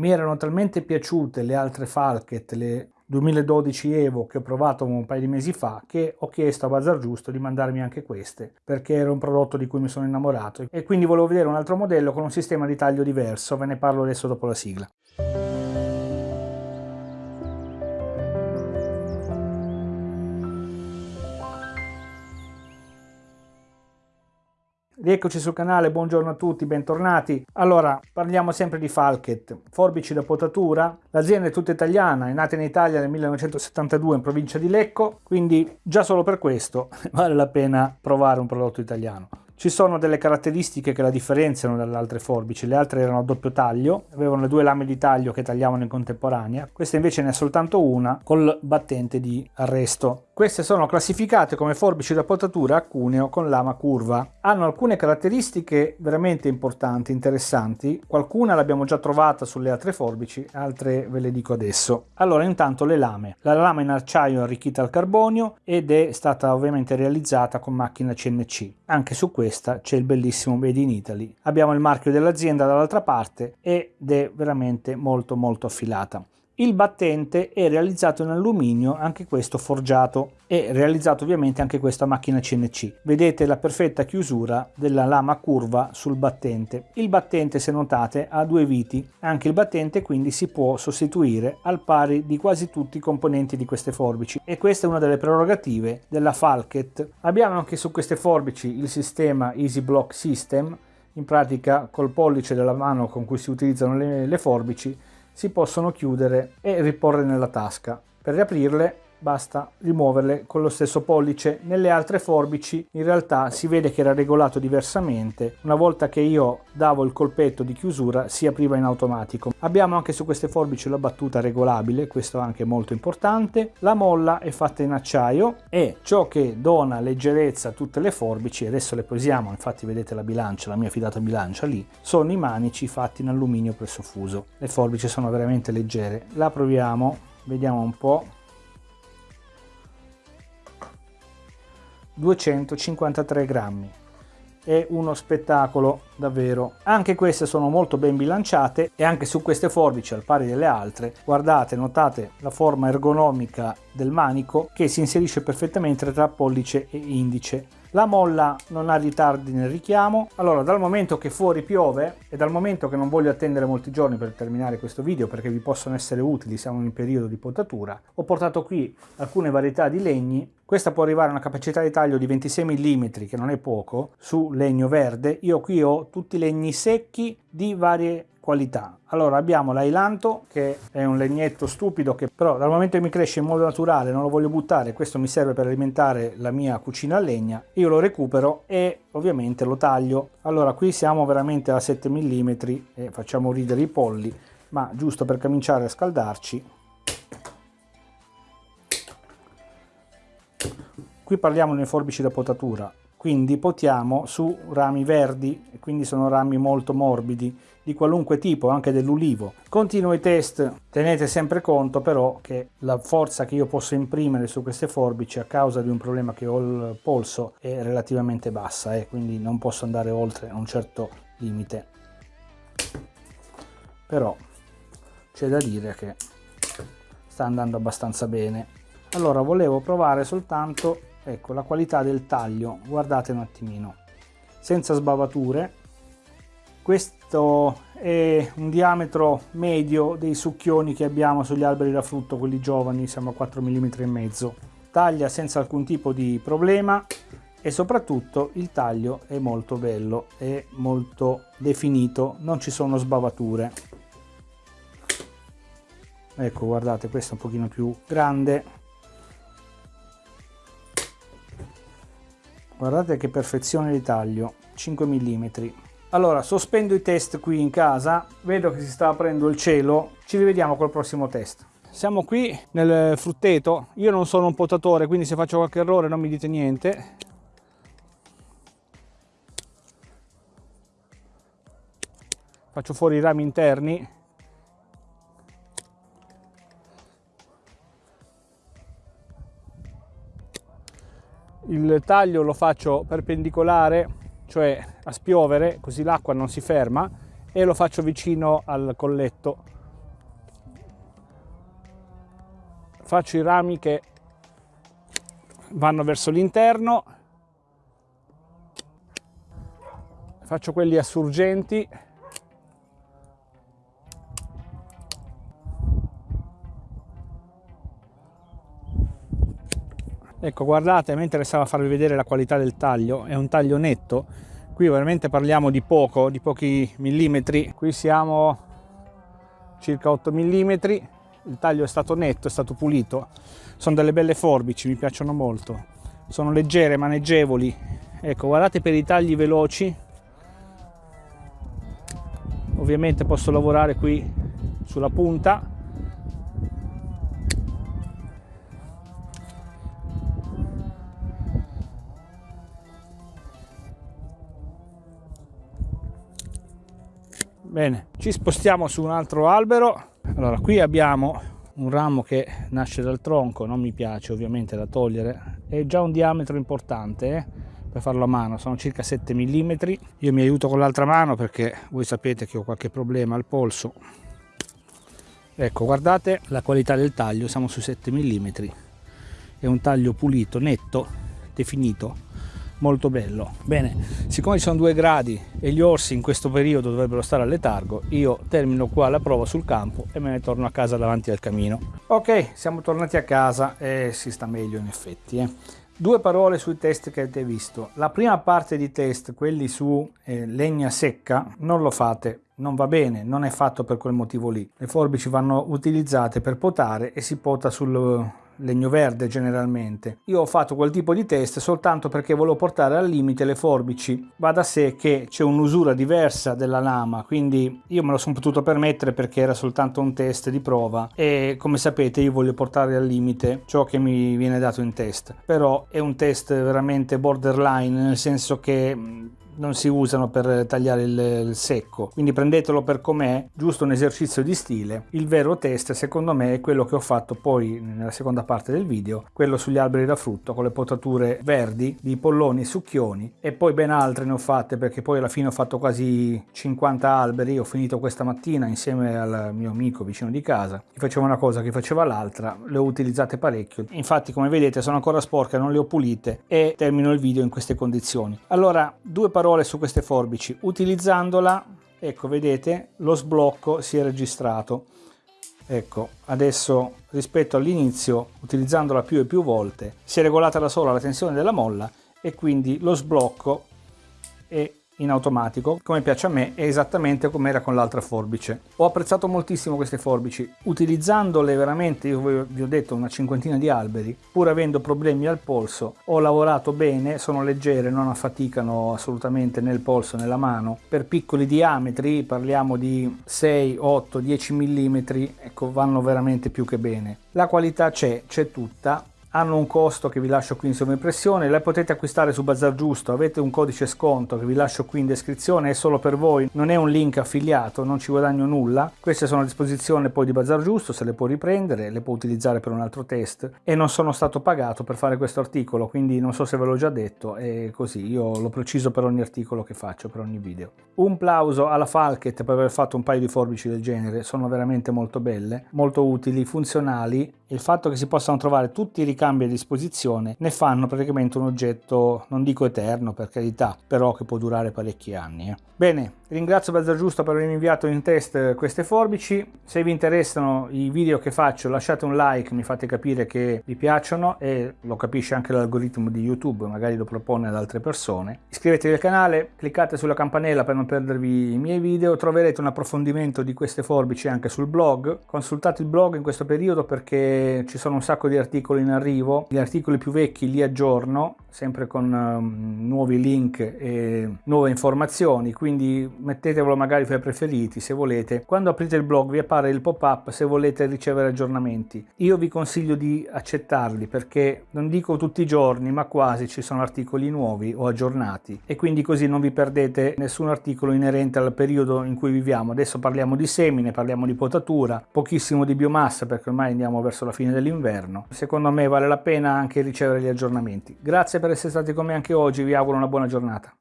mi erano talmente piaciute le altre Falket, le 2012 Evo che ho provato un paio di mesi fa che ho chiesto a Bazar Giusto di mandarmi anche queste perché era un prodotto di cui mi sono innamorato e quindi volevo vedere un altro modello con un sistema di taglio diverso, ve ne parlo adesso dopo la sigla. Rieccoci sul canale, buongiorno a tutti, bentornati. Allora, parliamo sempre di Falket, forbici da potatura. L'azienda è tutta italiana, è nata in Italia nel 1972 in provincia di Lecco, quindi già solo per questo vale la pena provare un prodotto italiano. Ci sono delle caratteristiche che la differenziano dalle altre forbici, le altre erano a doppio taglio, avevano le due lame di taglio che tagliavano in contemporanea, questa invece ne ha soltanto una col battente di arresto. Queste sono classificate come forbici da potatura a cuneo con lama curva. Hanno alcune caratteristiche veramente importanti, interessanti, qualcuna l'abbiamo già trovata sulle altre forbici, altre ve le dico adesso. Allora intanto le lame. La lama in acciaio arricchita al carbonio ed è stata ovviamente realizzata con macchina CNC. Anche su questa c'è il bellissimo Made in Italy. Abbiamo il marchio dell'azienda dall'altra parte ed è veramente molto molto affilata. Il battente è realizzato in alluminio, anche questo forgiato, e realizzato ovviamente anche questa macchina CNC. Vedete la perfetta chiusura della lama curva sul battente. Il battente, se notate, ha due viti, anche il battente quindi si può sostituire al pari di quasi tutti i componenti di queste forbici e questa è una delle prerogative della Falket. Abbiamo anche su queste forbici il sistema Easy Block System, in pratica col pollice della mano con cui si utilizzano le, le forbici si possono chiudere e riporre nella tasca. Per riaprirle basta rimuoverle con lo stesso pollice. Nelle altre forbici in realtà si vede che era regolato diversamente. Una volta che io davo il colpetto di chiusura si apriva in automatico. Abbiamo anche su queste forbici la battuta regolabile, questo è anche molto importante. La molla è fatta in acciaio e ciò che dona leggerezza a tutte le forbici, adesso le posiamo, infatti vedete la bilancia, la mia fidata bilancia lì, sono i manici fatti in alluminio presso fuso. Le forbici sono veramente leggere. La proviamo, vediamo un po'. 253 grammi. È uno spettacolo davvero. Anche queste sono molto ben bilanciate e anche su queste forbici al pari delle altre guardate notate la forma ergonomica del manico che si inserisce perfettamente tra pollice e indice la molla non ha ritardi nel richiamo. Allora, dal momento che fuori piove e dal momento che non voglio attendere molti giorni per terminare questo video perché vi possono essere utili, siamo in periodo di potatura, ho portato qui alcune varietà di legni. Questa può arrivare a una capacità di taglio di 26 mm, che non è poco, su legno verde. Io qui ho tutti legni secchi di varie qualità. Allora abbiamo l'ailanto che è un legnetto stupido che però dal momento che mi cresce in modo naturale non lo voglio buttare, questo mi serve per alimentare la mia cucina a legna, io lo recupero e ovviamente lo taglio. Allora qui siamo veramente a 7 mm e facciamo ridere i polli, ma giusto per cominciare a scaldarci qui parliamo di forbici da potatura quindi potiamo su rami verdi, quindi sono rami molto morbidi, di qualunque tipo, anche dell'ulivo. Continuo i test, tenete sempre conto però che la forza che io posso imprimere su queste forbici a causa di un problema che ho il polso è relativamente bassa, eh, quindi non posso andare oltre un certo limite. Però c'è da dire che sta andando abbastanza bene. Allora volevo provare soltanto ecco la qualità del taglio guardate un attimino. Senza sbavature. Questo è un diametro medio dei succhioni che abbiamo sugli alberi da frutto quelli giovani siamo a 4 mm e mezzo. Taglia senza alcun tipo di problema e soprattutto il taglio è molto bello è molto definito non ci sono sbavature. Ecco guardate questo è un pochino più grande guardate che perfezione di taglio 5 mm allora sospendo i test qui in casa vedo che si sta aprendo il cielo ci rivediamo col prossimo test. Siamo qui nel frutteto io non sono un potatore quindi se faccio qualche errore non mi dite niente. Faccio fuori i rami interni taglio lo faccio perpendicolare, cioè a spiovere, così l'acqua non si ferma, e lo faccio vicino al colletto. Faccio i rami che vanno verso l'interno, faccio quelli assurgenti ecco guardate me interessava farvi vedere la qualità del taglio è un taglio netto. Qui veramente parliamo di poco di pochi millimetri. Qui siamo circa 8 millimetri. Il taglio è stato netto è stato pulito. Sono delle belle forbici mi piacciono molto. Sono leggere maneggevoli. Ecco guardate per i tagli veloci. Ovviamente posso lavorare qui sulla punta bene ci spostiamo su un altro albero. Allora qui abbiamo un ramo che nasce dal tronco non mi piace ovviamente da togliere. È già un diametro importante eh? per farlo a mano sono circa 7 mm io mi aiuto con l'altra mano perché voi sapete che ho qualche problema al polso. Ecco guardate la qualità del taglio siamo su 7 mm è un taglio pulito netto definito molto bello bene siccome ci sono due gradi e gli orsi in questo periodo dovrebbero stare a letargo io termino qua la prova sul campo e me ne torno a casa davanti al camino ok siamo tornati a casa e si sta meglio in effetti eh. Due parole sui test che avete visto. La prima parte di test, quelli su eh, legna secca, non lo fate, non va bene, non è fatto per quel motivo lì. Le forbici vanno utilizzate per potare e si pota sul legno verde generalmente. Io ho fatto quel tipo di test soltanto perché volevo portare al limite le forbici. Va da sé che c'è un'usura diversa della lama, quindi io me lo sono potuto permettere perché era soltanto un test di prova e come sapete io voglio portare al limite ciò che mi viene dato in test. Però è un test veramente borderline nel senso che non si usano per tagliare il, il secco. Quindi prendetelo per com'è giusto un esercizio di stile. Il vero test secondo me è quello che ho fatto poi nella seconda parte del video quello sugli alberi da frutto con le potature verdi di polloni e succhioni. E poi ben altre ne ho fatte perché poi alla fine ho fatto quasi 50 alberi. Ho finito questa mattina insieme al mio amico vicino di casa. Chi faceva una cosa chi faceva l'altra. Le ho utilizzate parecchio. Infatti come vedete sono ancora sporche non le ho pulite e termino il video in queste condizioni. Allora due parole parole su queste forbici. Utilizzandola ecco vedete lo sblocco si è registrato. Ecco adesso rispetto all'inizio utilizzandola più e più volte si è regolata da sola la tensione della molla e quindi lo sblocco è in automatico come piace a me è esattamente come era con l'altra forbice. Ho apprezzato moltissimo queste forbici utilizzandole veramente io vi ho detto una cinquantina di alberi pur avendo problemi al polso ho lavorato bene sono leggere non affaticano assolutamente nel polso nella mano. Per piccoli diametri parliamo di 6 8 10 mm ecco vanno veramente più che bene. La qualità c'è c'è tutta hanno un costo che vi lascio qui in sovraimpressione, le potete acquistare su Bazar Giusto, avete un codice sconto che vi lascio qui in descrizione, è solo per voi, non è un link affiliato, non ci guadagno nulla, queste sono a disposizione poi di Bazar Giusto, se le può riprendere, le può utilizzare per un altro test. E non sono stato pagato per fare questo articolo, quindi non so se ve l'ho già detto, è così, io l'ho preciso per ogni articolo che faccio, per ogni video. Un plauso alla Falket per aver fatto un paio di forbici del genere, sono veramente molto belle, molto utili, funzionali, il fatto che si possano trovare tutti i ricambi a disposizione ne fanno praticamente un oggetto, non dico eterno per carità, però che può durare parecchi anni. Eh. Bene, ringrazio Bazar Giusto per avermi inviato in test queste forbici, se vi interessano i video che faccio lasciate un like, mi fate capire che vi piacciono e lo capisce anche l'algoritmo di YouTube, magari lo propone ad altre persone. Iscrivetevi al canale, cliccate sulla campanella per non perdervi i miei video, troverete un approfondimento di queste forbici anche sul blog, consultate il blog in questo periodo perché ci sono un sacco di articoli in arrivo, gli articoli più vecchi li aggiorno, sempre con um, nuovi link e nuove informazioni, quindi mettetevelo magari fra i preferiti se volete. Quando aprite il blog vi appare il pop-up se volete ricevere aggiornamenti. Io vi consiglio di accettarli perché non dico tutti i giorni ma quasi ci sono articoli nuovi o aggiornati e quindi così non vi perdete nessun articolo inerente al periodo in cui viviamo. Adesso parliamo di semine, parliamo di potatura, pochissimo di biomassa perché ormai andiamo verso la fine dell'inverno. Secondo me vale la pena anche ricevere gli aggiornamenti. Grazie per essere stati con me anche oggi, vi auguro una buona giornata.